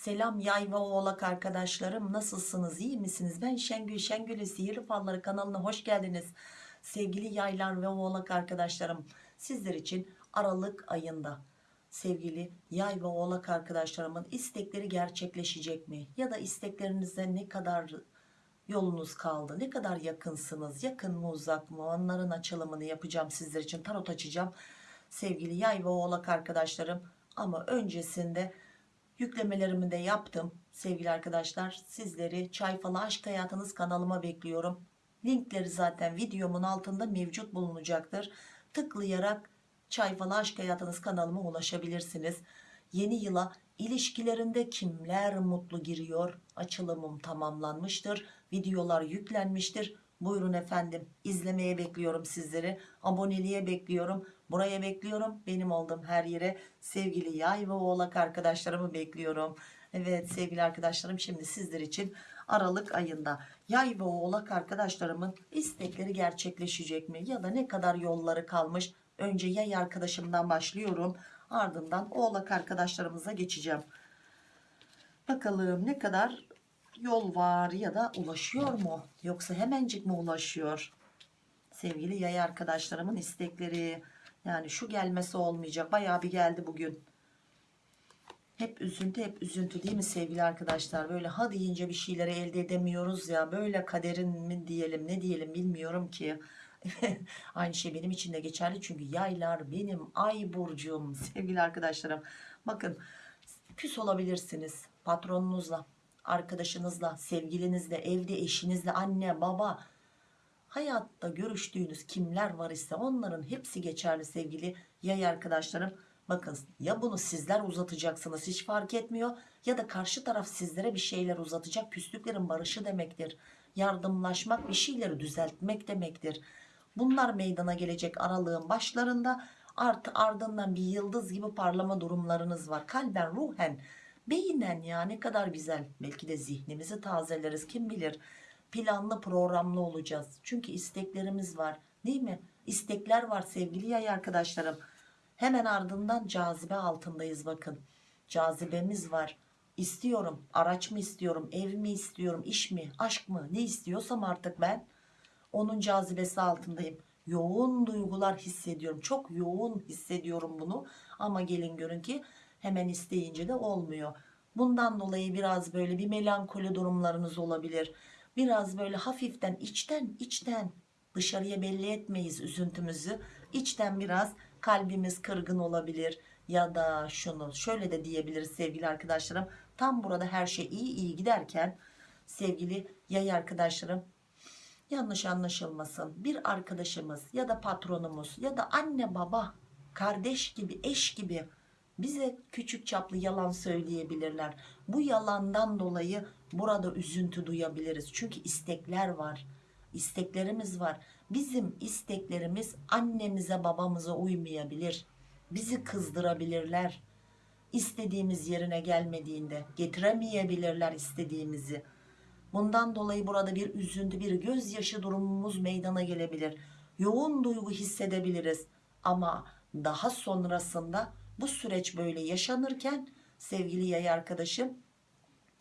Selam yay ve oğlak arkadaşlarım nasılsınız? İyi misiniz? Ben Şengül Şengül'ü Sihirli Falları kanalına hoş geldiniz. Sevgili yaylar ve oğlak arkadaşlarım sizler için Aralık ayında sevgili yay ve oğlak arkadaşlarımın istekleri gerçekleşecek mi? Ya da isteklerinize ne kadar yolunuz kaldı? Ne kadar yakınsınız? Yakın mı uzak mı? Onların açılımını yapacağım sizler için. Tarot açacağım sevgili yay ve oğlak arkadaşlarım. Ama öncesinde yüklemelerimi de yaptım. Sevgili arkadaşlar sizleri çay falı aşk hayatınız kanalıma bekliyorum. Linkleri zaten videomun altında mevcut bulunacaktır. Tıklayarak çay falı aşk hayatınız kanalıma ulaşabilirsiniz. Yeni yıla ilişkilerinde kimler mutlu giriyor? Açılımım tamamlanmıştır. Videolar yüklenmiştir. Buyurun efendim izlemeye bekliyorum sizleri. Aboneliğe bekliyorum buraya bekliyorum. Benim olduğum her yere sevgili yay ve oğlak arkadaşlarımı bekliyorum. Evet sevgili arkadaşlarım şimdi sizler için Aralık ayında yay ve oğlak arkadaşlarımın istekleri gerçekleşecek mi? Ya da ne kadar yolları kalmış? Önce yay arkadaşımdan başlıyorum. Ardından oğlak arkadaşlarımıza geçeceğim. Bakalım ne kadar yol var ya da ulaşıyor mu? Yoksa hemencik mi ulaşıyor? Sevgili yay arkadaşlarımın istekleri yani şu gelmesi olmayacak. Bayağı bir geldi bugün. Hep üzüntü hep üzüntü değil mi sevgili arkadaşlar? Böyle ha deyince bir şeyleri elde edemiyoruz ya. Böyle kaderin mi diyelim ne diyelim bilmiyorum ki. Aynı şey benim için de geçerli çünkü yaylar benim ay burcum sevgili arkadaşlarım. Bakın küs olabilirsiniz patronunuzla arkadaşınızla sevgilinizle evde eşinizle anne baba hayatta görüştüğünüz kimler var ise onların hepsi geçerli sevgili yay arkadaşlarım. Bakın ya bunu sizler uzatacaksınız hiç fark etmiyor ya da karşı taraf sizlere bir şeyler uzatacak küslüklerin barışı demektir. Yardımlaşmak bir şeyleri düzeltmek demektir. Bunlar meydana gelecek aralığın başlarında. Artı ardından bir yıldız gibi parlama durumlarınız var. Kalben ruhen beynen ya ne kadar güzel. Belki de zihnimizi tazeleriz kim bilir planlı programlı olacağız. Çünkü isteklerimiz var değil mi? İstekler var sevgili yay arkadaşlarım. Hemen ardından cazibe altındayız bakın. Cazibemiz var. İstiyorum araç mı istiyorum ev mi istiyorum iş mi aşk mı? Ne istiyorsam artık ben onun cazibesi altındayım. Yoğun duygular hissediyorum. Çok yoğun hissediyorum bunu. Ama gelin görün ki hemen isteyince de olmuyor. Bundan dolayı biraz böyle bir melankoli durumlarınız olabilir biraz böyle hafiften içten içten. Dışarıya belli etmeyiz üzüntümüzü. İçten biraz kalbimiz kırgın olabilir ya da şunu şöyle de diyebiliriz sevgili arkadaşlarım. Tam burada her şey iyi iyi giderken sevgili yay arkadaşlarım yanlış anlaşılmasın. Bir arkadaşımız ya da patronumuz ya da anne baba kardeş gibi eş gibi bize küçük çaplı yalan söyleyebilirler. Bu yalandan dolayı burada üzüntü duyabiliriz. Çünkü istekler var isteklerimiz var. Bizim isteklerimiz annemize babamıza uymayabilir. Bizi kızdırabilirler. İstediğimiz yerine gelmediğinde getiremeyebilirler istediğimizi. Bundan dolayı burada bir üzüntü bir gözyaşı durumumuz meydana gelebilir. Yoğun duygu hissedebiliriz. Ama daha sonrasında bu süreç böyle yaşanırken sevgili yay arkadaşım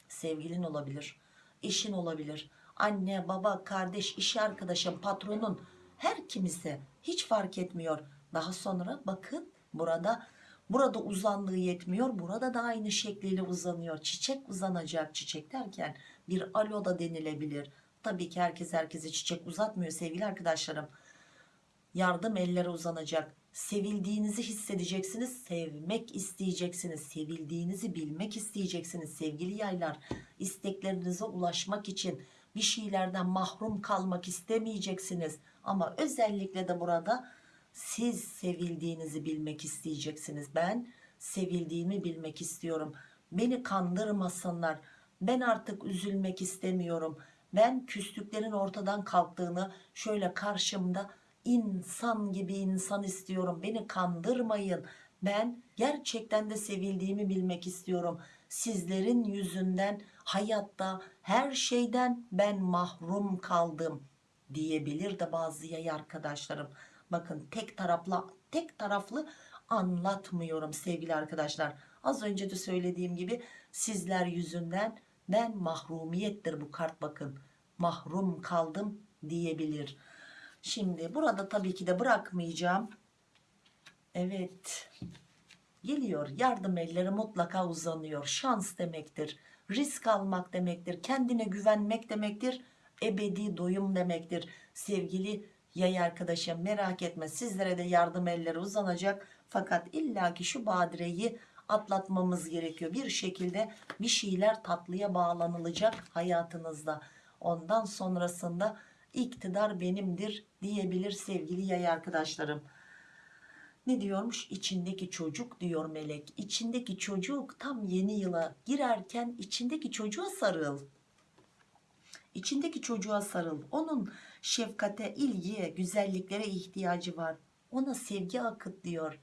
sevgilin olabilir eşin olabilir anne baba kardeş iş arkadaşın patronun her kimisi hiç fark etmiyor. Daha sonra bakın burada burada uzandığı yetmiyor burada da aynı şekliyle uzanıyor. Çiçek uzanacak çiçek derken bir alo da denilebilir. Tabii ki herkes herkese çiçek uzatmıyor sevgili arkadaşlarım yardım elleri uzanacak. Sevildiğinizi hissedeceksiniz sevmek isteyeceksiniz. Sevildiğinizi bilmek isteyeceksiniz sevgili yaylar. İsteklerinize ulaşmak için bir şeylerden mahrum kalmak istemeyeceksiniz. Ama özellikle de burada siz sevildiğinizi bilmek isteyeceksiniz. Ben sevildiğimi bilmek istiyorum. Beni kandırmasınlar. Ben artık üzülmek istemiyorum. Ben küslüklerin ortadan kalktığını şöyle karşımda insan gibi insan istiyorum. Beni kandırmayın. Ben gerçekten de sevildiğimi bilmek istiyorum. Sizlerin yüzünden hayatta her şeyden ben mahrum kaldım diyebilir de bazı yay arkadaşlarım. Bakın tek taraflı tek taraflı anlatmıyorum sevgili arkadaşlar. Az önce de söylediğim gibi sizler yüzünden ben mahrumiyettir bu kart bakın. Mahrum kaldım diyebilir. Şimdi burada tabii ki de bırakmayacağım. Evet. Geliyor. Yardım elleri mutlaka uzanıyor. Şans demektir. Risk almak demektir. Kendine güvenmek demektir. Ebedi doyum demektir. Sevgili yay arkadaşım merak etme sizlere de yardım elleri uzanacak. Fakat illaki şu badireyi atlatmamız gerekiyor. Bir şekilde bir şeyler tatlıya bağlanılacak hayatınızda. Ondan sonrasında iktidar benimdir diyebilir sevgili yay arkadaşlarım. Ne diyormuş? İçindeki çocuk diyor melek. İçindeki çocuk tam yeni yıla girerken içindeki çocuğa sarıl. İçindeki çocuğa sarıl. Onun şefkate, ilgiye, güzelliklere ihtiyacı var. Ona sevgi akıt diyor.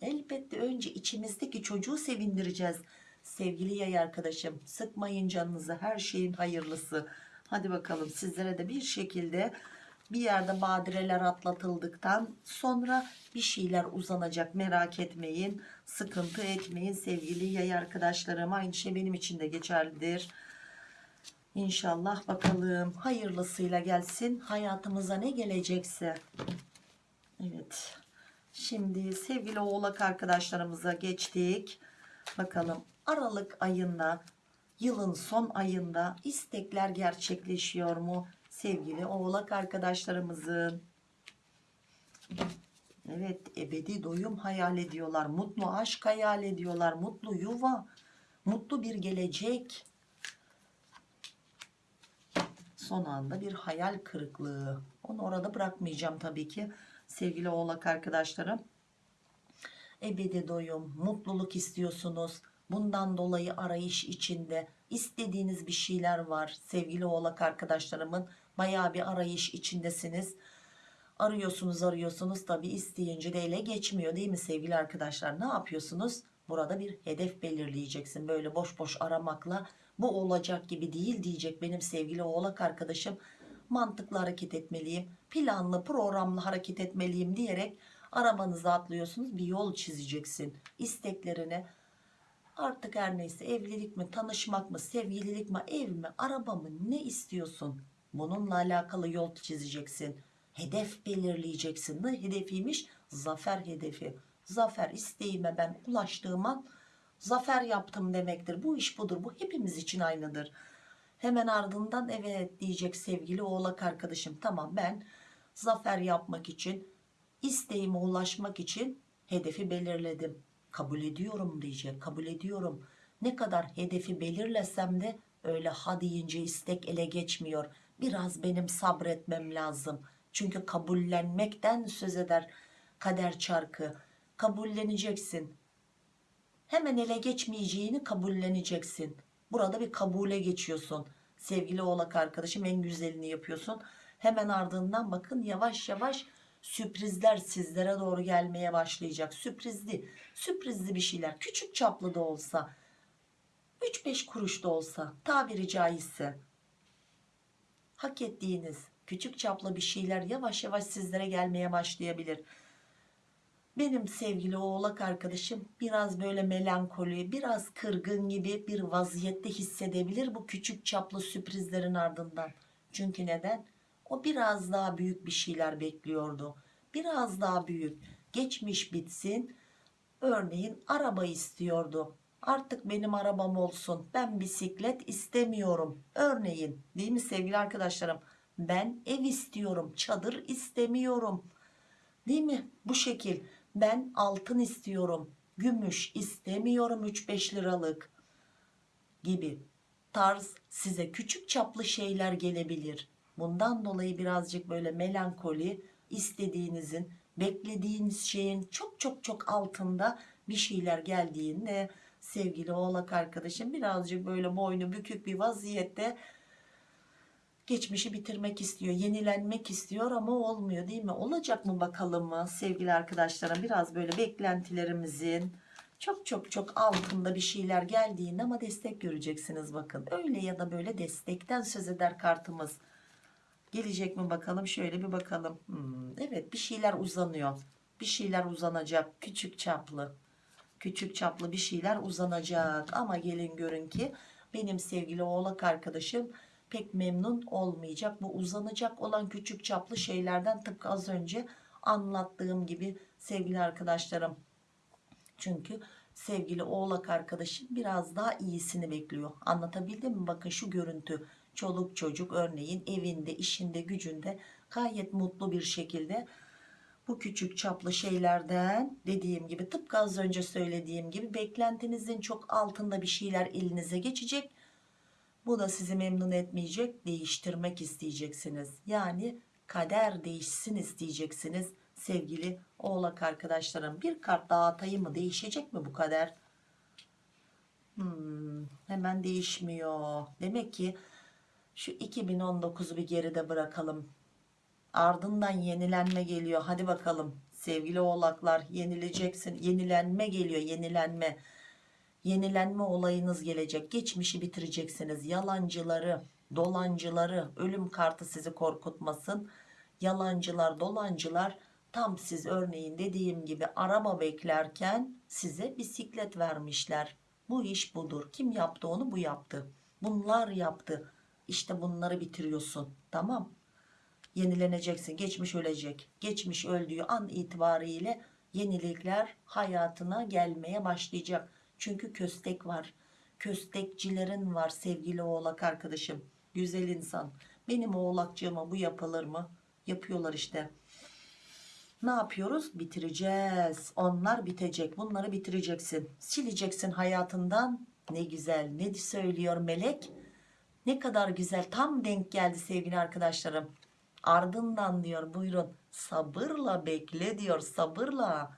Elbette önce içimizdeki çocuğu sevindireceğiz. Sevgili yay arkadaşım sıkmayın canınızı her şeyin hayırlısı. Hadi bakalım sizlere de bir şekilde bir yerde badireler atlatıldıktan sonra bir şeyler uzanacak. Merak etmeyin sıkıntı etmeyin sevgili yay arkadaşlarım. Aynı şey benim için de geçerlidir. İnşallah bakalım hayırlısıyla gelsin. Hayatımıza ne gelecekse. Evet şimdi sevgili oğlak arkadaşlarımıza geçtik. Bakalım Aralık ayında yılın son ayında istekler gerçekleşiyor mu sevgili oğlak arkadaşlarımızın? Evet ebedi doyum hayal ediyorlar mutlu aşk hayal ediyorlar mutlu yuva mutlu bir gelecek. Son anda bir hayal kırıklığı. Onu orada bırakmayacağım tabii ki sevgili oğlak arkadaşlarım. Ebedi doyum mutluluk istiyorsunuz bundan dolayı arayış içinde istediğiniz bir şeyler var. Sevgili oğlak arkadaşlarımın baya bir arayış içindesiniz. Arıyorsunuz arıyorsunuz. Tabi isteyince de ele geçmiyor değil mi sevgili arkadaşlar? Ne yapıyorsunuz? Burada bir hedef belirleyeceksin. Böyle boş boş aramakla bu olacak gibi değil diyecek benim sevgili oğlak arkadaşım. Mantıklı hareket etmeliyim planlı programlı hareket etmeliyim diyerek arabanıza atlıyorsunuz. Bir yol çizeceksin isteklerine artık her neyse evlilik mi tanışmak mı sevgililik mi ev mi araba mı ne istiyorsun? Bununla alakalı yol çizeceksin hedef belirleyeceksin. Ne hedefiymiş? Zafer hedefi. Zafer isteğime ben ulaştığım an zafer yaptım demektir. Bu iş budur bu hepimiz için aynıdır. Hemen ardından evet diyecek sevgili oğlak arkadaşım. Tamam ben zafer yapmak için isteğime ulaşmak için hedefi belirledim kabul ediyorum diyecek kabul ediyorum. Ne kadar hedefi belirlesem de öyle ha deyince istek ele geçmiyor. Biraz benim sabretmem lazım. Çünkü kabullenmekten söz eder kader çarkı. Kabulleneceksin. Hemen ele geçmeyeceğini kabulleneceksin. Burada bir kabule geçiyorsun. Sevgili oğlak arkadaşım en güzelini yapıyorsun. Hemen ardından bakın yavaş yavaş sürprizler sizlere doğru gelmeye başlayacak. Sürprizli sürprizli bir şeyler. Küçük çaplı da olsa 3-5 kuruş da olsa tabiri caizse hak ettiğiniz küçük çaplı bir şeyler yavaş yavaş sizlere gelmeye başlayabilir. Benim sevgili oğlak arkadaşım biraz böyle melankoli biraz kırgın gibi bir vaziyette hissedebilir bu küçük çaplı sürprizlerin ardından. Çünkü neden o biraz daha büyük bir şeyler bekliyordu. Biraz daha büyük. Geçmiş bitsin. Örneğin araba istiyordu. Artık benim arabam olsun. Ben bisiklet istemiyorum. Örneğin değil mi sevgili arkadaşlarım? Ben ev istiyorum. Çadır istemiyorum. Değil mi? Bu şekil. Ben altın istiyorum. Gümüş istemiyorum 3-5 liralık gibi tarz size küçük çaplı şeyler gelebilir bundan dolayı birazcık böyle melankoli istediğinizin beklediğiniz şeyin çok çok çok altında bir şeyler geldiğinde sevgili oğlak arkadaşım birazcık böyle boynu bükük bir vaziyette geçmişi bitirmek istiyor yenilenmek istiyor ama olmuyor değil mi? Olacak mı bakalım mı sevgili arkadaşlarım? Biraz böyle beklentilerimizin çok çok çok altında bir şeyler geldiğinde ama destek göreceksiniz bakın. Öyle ya da böyle destekten söz eder kartımız gelecek mi bakalım? Şöyle bir bakalım. Hmm, evet bir şeyler uzanıyor. Bir şeyler uzanacak. Küçük çaplı. Küçük çaplı bir şeyler uzanacak. Ama gelin görün ki benim sevgili oğlak arkadaşım pek memnun olmayacak. Bu uzanacak olan küçük çaplı şeylerden tıpkı az önce anlattığım gibi sevgili arkadaşlarım. Çünkü sevgili oğlak arkadaşım biraz daha iyisini bekliyor. Anlatabildim mi? Bakın şu görüntü çoluk çocuk örneğin evinde işinde gücünde gayet mutlu bir şekilde bu küçük çaplı şeylerden dediğim gibi tıpkı az önce söylediğim gibi beklentinizin çok altında bir şeyler elinize geçecek. Bu da sizi memnun etmeyecek değiştirmek isteyeceksiniz. Yani kader değişsin isteyeceksiniz. Sevgili oğlak arkadaşlarım bir kart daha mı değişecek mi bu kader? Hmm, hemen değişmiyor. Demek ki şu 2019'u bir geride bırakalım. Ardından yenilenme geliyor. Hadi bakalım. Sevgili oğlaklar yenileceksin. Yenilenme geliyor yenilenme. Yenilenme olayınız gelecek. Geçmişi bitireceksiniz. Yalancıları dolancıları ölüm kartı sizi korkutmasın. Yalancılar dolancılar tam siz örneğin dediğim gibi araba beklerken size bisiklet vermişler. Bu iş budur. Kim yaptı onu? Bu yaptı. Bunlar yaptı işte bunları bitiriyorsun. Tamam. Yenileneceksin. Geçmiş ölecek. Geçmiş öldüğü an itibariyle yenilikler hayatına gelmeye başlayacak. Çünkü köstek var. Köstekçilerin var sevgili oğlak arkadaşım. Güzel insan. Benim oğlakcığıma bu yapılır mı? Yapıyorlar işte. Ne yapıyoruz? Bitireceğiz. Onlar bitecek. Bunları bitireceksin. Sileceksin hayatından. Ne güzel. Ne söylüyor melek ne kadar güzel tam denk geldi sevgili arkadaşlarım. Ardından diyor buyurun sabırla bekle diyor sabırla.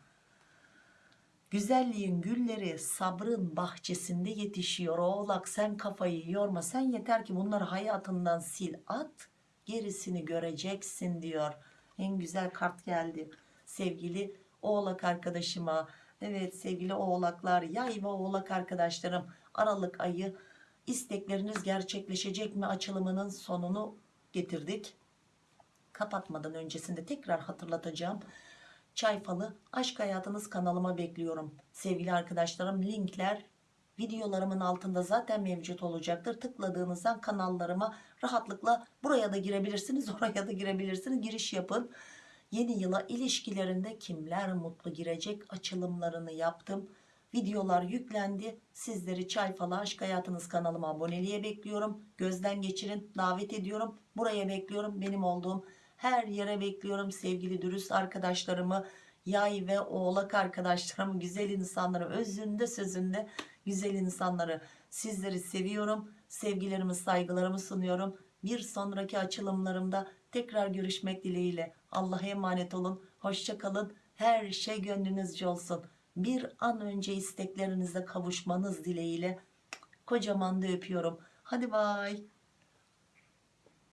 Güzelliğin gülleri sabrın bahçesinde yetişiyor. Oğlak sen kafayı yorma sen yeter ki bunları hayatından sil at gerisini göreceksin diyor. En güzel kart geldi sevgili oğlak arkadaşıma. Evet sevgili oğlaklar yay ve oğlak arkadaşlarım aralık ayı istekleriniz gerçekleşecek mi açılımının sonunu getirdik. Kapatmadan öncesinde tekrar hatırlatacağım. Çay falı aşk hayatınız kanalıma bekliyorum. Sevgili arkadaşlarım linkler videolarımın altında zaten mevcut olacaktır. Tıkladığınızdan kanallarıma rahatlıkla buraya da girebilirsiniz oraya da girebilirsiniz. Giriş yapın. Yeni yıla ilişkilerinde kimler mutlu girecek açılımlarını yaptım videolar yüklendi. Sizleri çay falı aşk hayatınız kanalıma aboneliğe bekliyorum. Gözden geçirin davet ediyorum. Buraya bekliyorum benim olduğum her yere bekliyorum. Sevgili dürüst arkadaşlarımı yay ve oğlak arkadaşlarımı güzel insanları özünde sözünde güzel insanları sizleri seviyorum. Sevgilerimi saygılarımı sunuyorum. Bir sonraki açılımlarımda tekrar görüşmek dileğiyle. Allah'a emanet olun. Hoşça kalın. Her şey gönlünüzce olsun bir an önce isteklerinize kavuşmanız dileğiyle kocaman da öpüyorum. Hadi bay